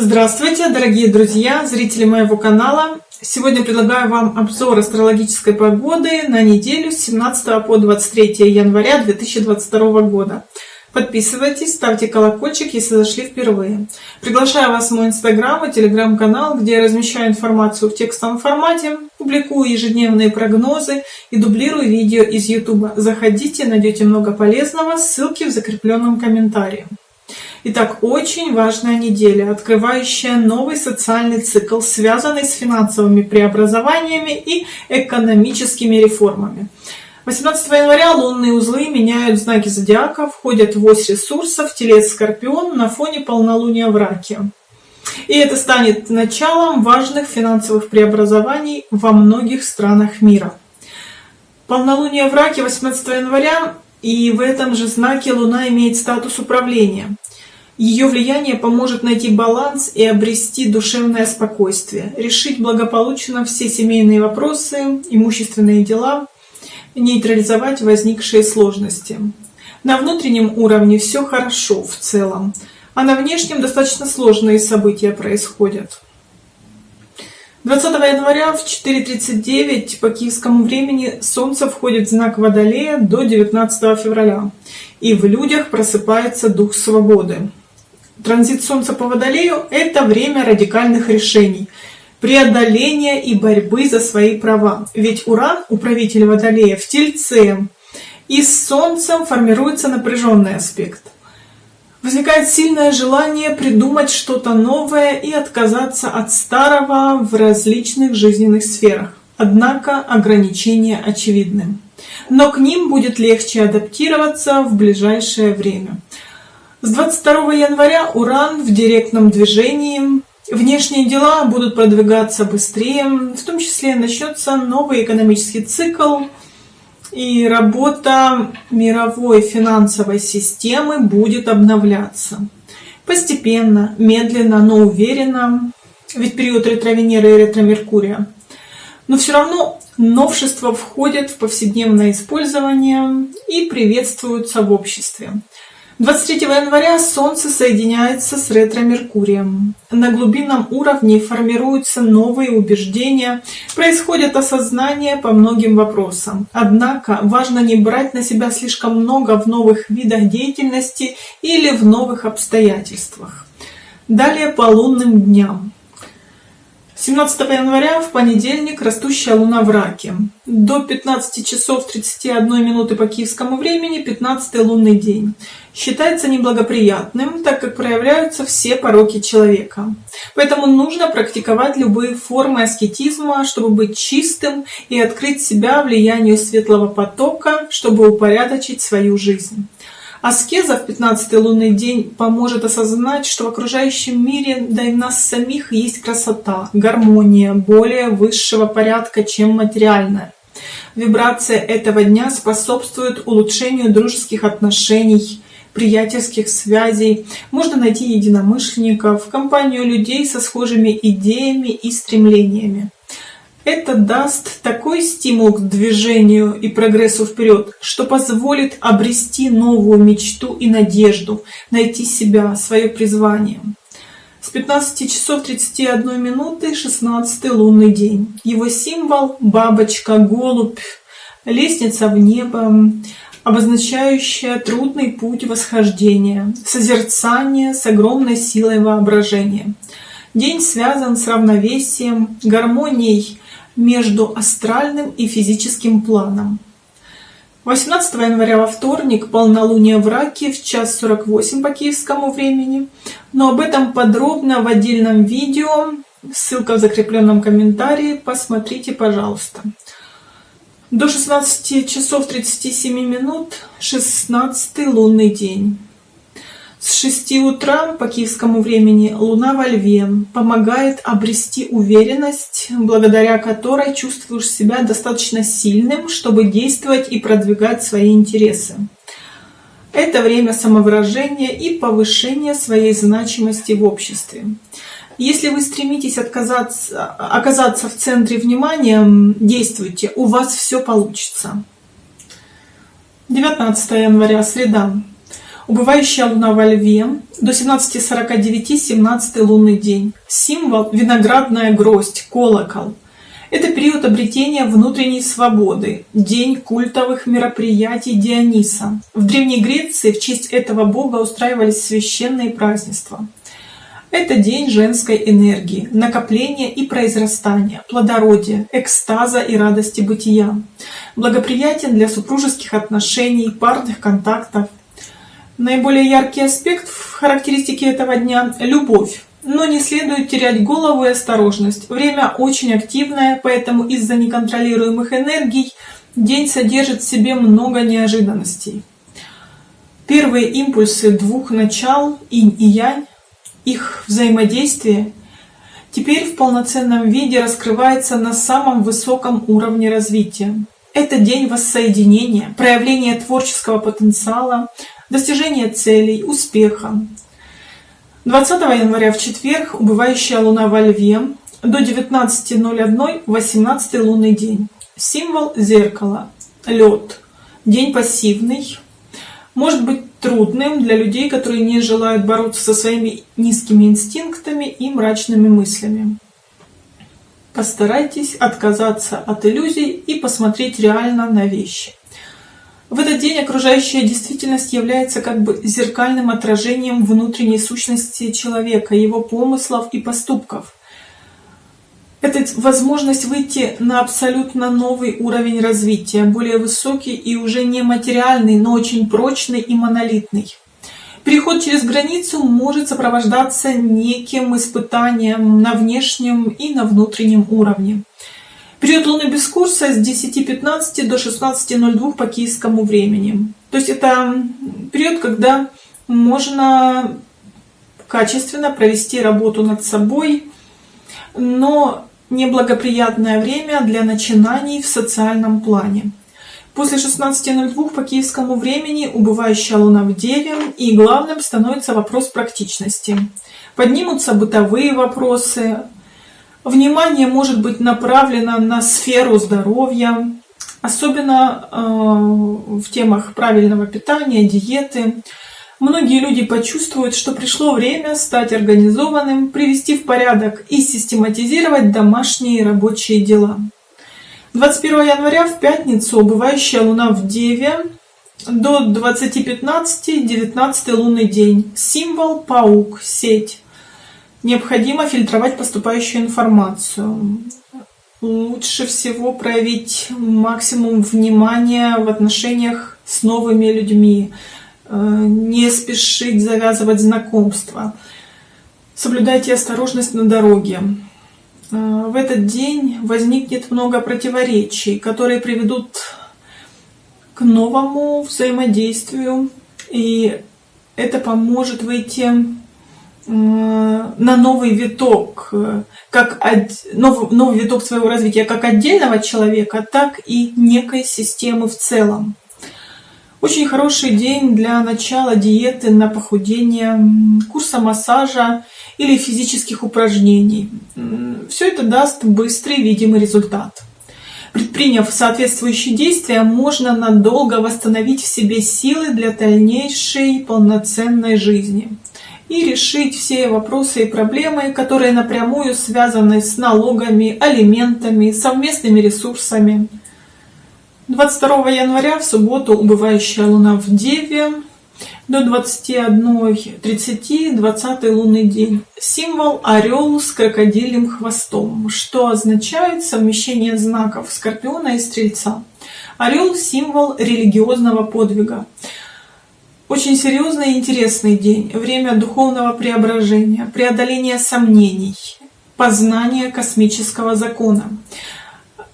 Здравствуйте, дорогие друзья, зрители моего канала. Сегодня предлагаю вам обзор астрологической погоды на неделю с 17 по 23 января 2022 года. Подписывайтесь, ставьте колокольчик, если зашли впервые. Приглашаю вас в мой инстаграм и телеграм-канал, где я размещаю информацию в текстовом формате, публикую ежедневные прогнозы и дублирую видео из YouTube. Заходите, найдете много полезного, ссылки в закрепленном комментарии. Итак, очень важная неделя, открывающая новый социальный цикл, связанный с финансовыми преобразованиями и экономическими реформами. 18 января лунные узлы меняют знаки зодиака, входят в ось ресурсов Телец Скорпион на фоне полнолуния в Раке. И это станет началом важных финансовых преобразований во многих странах мира. Полнолуние в Раке 18 января, и в этом же знаке Луна имеет статус управления. Ее влияние поможет найти баланс и обрести душевное спокойствие, решить благополучно все семейные вопросы, имущественные дела, нейтрализовать возникшие сложности. На внутреннем уровне все хорошо в целом, а на внешнем достаточно сложные события происходят. 20 января в 4.39 по киевскому времени Солнце входит в знак Водолея до 19 февраля, и в людях просыпается дух свободы. Транзит Солнца по Водолею – это время радикальных решений, преодоления и борьбы за свои права. Ведь Уран, управитель Водолея, в Тельце, и с Солнцем формируется напряженный аспект. Возникает сильное желание придумать что-то новое и отказаться от старого в различных жизненных сферах. Однако ограничения очевидны. Но к ним будет легче адаптироваться в ближайшее время. С 22 января Уран в директном движении. Внешние дела будут продвигаться быстрее, в том числе начнется новый экономический цикл, и работа мировой финансовой системы будет обновляться. Постепенно, медленно, но уверенно, ведь период ретро-Венеры и ретро-Меркурия. Но все равно новшества входят в повседневное использование и приветствуются в обществе. 23 января Солнце соединяется с ретро-Меркурием. На глубинном уровне формируются новые убеждения, происходит осознание по многим вопросам. Однако важно не брать на себя слишком много в новых видах деятельности или в новых обстоятельствах. Далее по лунным дням. 17 января в понедельник растущая луна в раке. До 15 часов 31 минуты по киевскому времени 15 лунный день. Считается неблагоприятным, так как проявляются все пороки человека. Поэтому нужно практиковать любые формы аскетизма, чтобы быть чистым и открыть себя влиянию светлого потока, чтобы упорядочить свою жизнь. Аскеза в 15 лунный день поможет осознать, что в окружающем мире, да и в нас самих, есть красота, гармония, более высшего порядка, чем материальная. Вибрация этого дня способствует улучшению дружеских отношений, приятельских связей. Можно найти единомышленников, компанию людей со схожими идеями и стремлениями. Это даст такой стимул к движению и прогрессу вперед, что позволит обрести новую мечту и надежду, найти себя, свое призвание. С 15 часов 31 минуты 16 лунный день. Его символ – бабочка, голубь, лестница в небо, обозначающая трудный путь восхождения, созерцание с огромной силой воображения. День связан с равновесием, гармонией между астральным и физическим планом. 18 января во вторник полнолуние в Раке в час 48 по киевскому времени. Но об этом подробно в отдельном видео. Ссылка в закрепленном комментарии. Посмотрите, пожалуйста. До 16 часов 37 минут 16 лунный день. С 6 утра по киевскому времени Луна во Льве помогает обрести уверенность, благодаря которой чувствуешь себя достаточно сильным, чтобы действовать и продвигать свои интересы. Это время самовыражения и повышения своей значимости в обществе. Если вы стремитесь отказаться, оказаться в центре внимания, действуйте, у вас все получится. 19 января, среда. Убывающая луна во льве до 17.49 17 лунный день. Символ виноградная гроздь, колокол. Это период обретения внутренней свободы, день культовых мероприятий Диониса. В Древней Греции в честь этого бога устраивались священные празднества. Это день женской энергии, накопления и произрастания, плодородия, экстаза и радости бытия. Благоприятен для супружеских отношений, парных контактов. Наиболее яркий аспект в характеристике этого дня – любовь. Но не следует терять голову и осторожность. Время очень активное, поэтому из-за неконтролируемых энергий день содержит в себе много неожиданностей. Первые импульсы двух начал, инь и янь, их взаимодействие теперь в полноценном виде раскрывается на самом высоком уровне развития. Это день воссоединения, проявления творческого потенциала, достижения целей, успеха. 20 января в четверг убывающая луна во льве до 19.01 18 лунный день. Символ зеркала, лед, день пассивный, может быть трудным для людей, которые не желают бороться со своими низкими инстинктами и мрачными мыслями. Постарайтесь отказаться от иллюзий и посмотреть реально на вещи. В этот день окружающая действительность является как бы зеркальным отражением внутренней сущности человека, его помыслов и поступков. Это возможность выйти на абсолютно новый уровень развития, более высокий и уже не материальный, но очень прочный и монолитный. Переход через границу может сопровождаться неким испытанием на внешнем и на внутреннем уровне. Период Луны без курса с 10.15 до 16.02 по киевскому времени. То есть это период, когда можно качественно провести работу над собой, но неблагоприятное время для начинаний в социальном плане. После 16.02 по киевскому времени убывающая луна в Деве, и главным становится вопрос практичности. Поднимутся бытовые вопросы, внимание может быть направлено на сферу здоровья, особенно э, в темах правильного питания, диеты, Многие люди почувствуют, что пришло время стать организованным, привести в порядок и систематизировать домашние и рабочие дела. 21 января в пятницу убывающая луна в Деве до 20.15 19 лунный день. Символ паук, сеть. Необходимо фильтровать поступающую информацию. Лучше всего проявить максимум внимания в отношениях с новыми людьми Э, не спешить завязывать знакомства. Соблюдайте осторожность на дороге. Э, в этот день возникнет много противоречий, которые приведут к новому взаимодействию, и это поможет выйти на новый виток, как новый, новый виток своего развития как отдельного человека, так и некой системы в целом. Очень хороший день для начала диеты на похудение, курса массажа или физических упражнений. Все это даст быстрый видимый результат. Предприняв соответствующие действия, можно надолго восстановить в себе силы для дальнейшей полноценной жизни и решить все вопросы и проблемы, которые напрямую связаны с налогами, алиментами, совместными ресурсами, 22 января в субботу убывающая луна в Деве до 21.30 20 лунный день. Символ орел с крокодилем хвостом, что означает совмещение знаков Скорпиона и Стрельца. Орел – символ религиозного подвига. Очень серьезный и интересный день, время духовного преображения, преодоления сомнений, познания космического закона.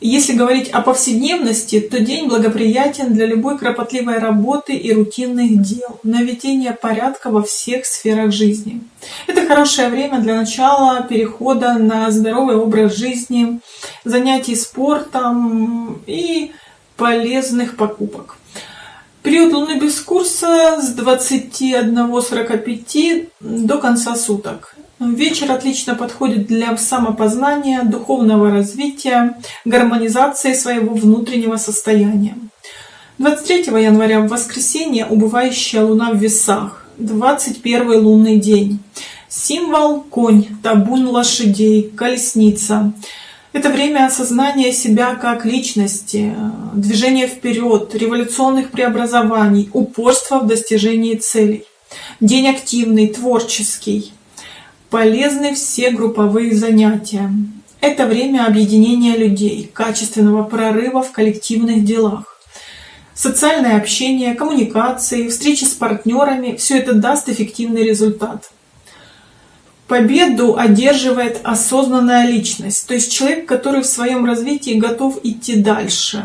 Если говорить о повседневности, то день благоприятен для любой кропотливой работы и рутинных дел, наведения порядка во всех сферах жизни. Это хорошее время для начала перехода на здоровый образ жизни, занятий спортом и полезных покупок. Период Луны без курса с 21.45 до конца суток. Вечер отлично подходит для самопознания, духовного развития, гармонизации своего внутреннего состояния. 23 января в воскресенье убывающая луна в весах, 21 лунный день. Символ конь, табун лошадей, колесница. Это время осознания себя как личности, движения вперед, революционных преобразований, упорства в достижении целей. День активный, творческий. Полезны все групповые занятия. Это время объединения людей, качественного прорыва в коллективных делах. Социальное общение, коммуникации, встречи с партнерами – все это даст эффективный результат. Победу одерживает осознанная личность, то есть человек, который в своем развитии готов идти дальше.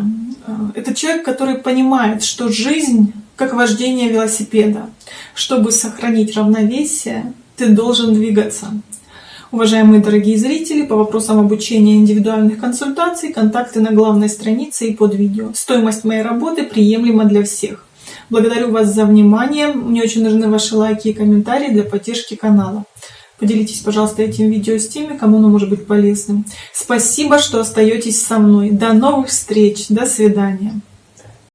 Это человек, который понимает, что жизнь как вождение велосипеда. Чтобы сохранить равновесие, ты должен двигаться. Уважаемые дорогие зрители, по вопросам обучения индивидуальных консультаций, контакты на главной странице и под видео. Стоимость моей работы приемлема для всех. Благодарю вас за внимание. Мне очень нужны ваши лайки и комментарии для поддержки канала. Поделитесь, пожалуйста, этим видео с теми, кому оно может быть полезным. Спасибо, что остаетесь со мной. До новых встреч. До свидания.